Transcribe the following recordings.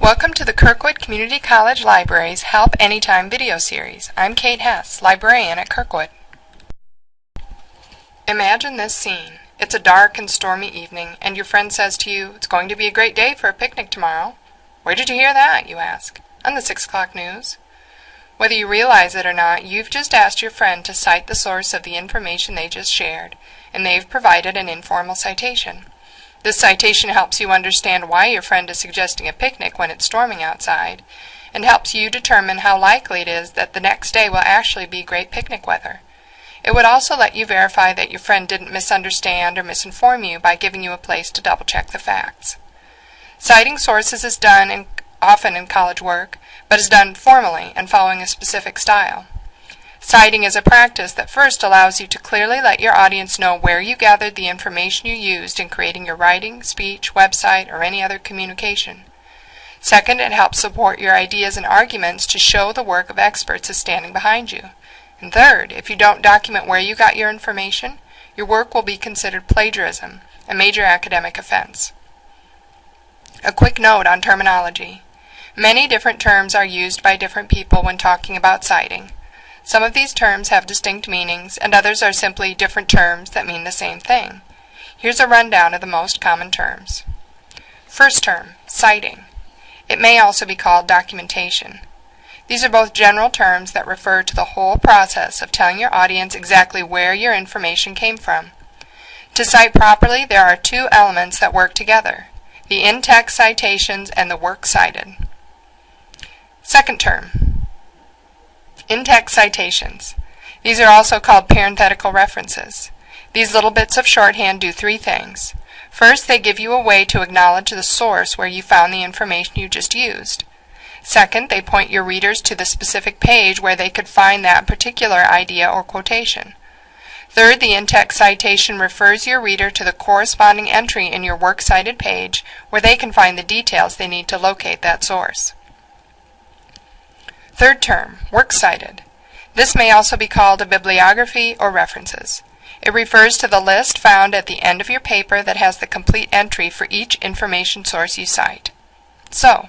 Welcome to the Kirkwood Community College Library's Help Anytime video series. I'm Kate Hess, librarian at Kirkwood. Imagine this scene. It's a dark and stormy evening, and your friend says to you, It's going to be a great day for a picnic tomorrow. Where did you hear that? you ask. On the 6 o'clock news. Whether you realize it or not, you've just asked your friend to cite the source of the information they just shared, and they've provided an informal citation. This citation helps you understand why your friend is suggesting a picnic when it's storming outside, and helps you determine how likely it is that the next day will actually be great picnic weather. It would also let you verify that your friend didn't misunderstand or misinform you by giving you a place to double check the facts. Citing sources is done in, often in college work, but is done formally and following a specific style. Citing is a practice that first allows you to clearly let your audience know where you gathered the information you used in creating your writing, speech, website, or any other communication. Second, it helps support your ideas and arguments to show the work of experts is standing behind you. And third, if you don't document where you got your information, your work will be considered plagiarism, a major academic offense. A quick note on terminology. Many different terms are used by different people when talking about citing. Some of these terms have distinct meanings, and others are simply different terms that mean the same thing. Here's a rundown of the most common terms. First term, citing. It may also be called documentation. These are both general terms that refer to the whole process of telling your audience exactly where your information came from. To cite properly, there are two elements that work together, the in-text citations and the work cited. Second term, in-text citations. These are also called parenthetical references. These little bits of shorthand do three things. First, they give you a way to acknowledge the source where you found the information you just used. Second, they point your readers to the specific page where they could find that particular idea or quotation. Third, the in-text citation refers your reader to the corresponding entry in your works cited page where they can find the details they need to locate that source. Third term, works cited. This may also be called a bibliography or references. It refers to the list found at the end of your paper that has the complete entry for each information source you cite. So,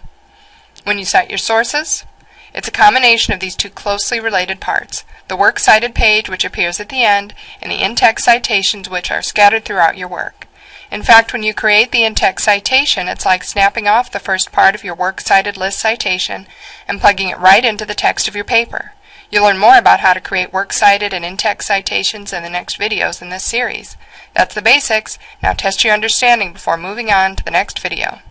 when you cite your sources, it's a combination of these two closely related parts, the works cited page which appears at the end, and the in-text citations which are scattered throughout your work. In fact, when you create the in-text citation, it's like snapping off the first part of your works cited list citation and plugging it right into the text of your paper. You'll learn more about how to create works cited and in-text citations in the next videos in this series. That's the basics. Now test your understanding before moving on to the next video.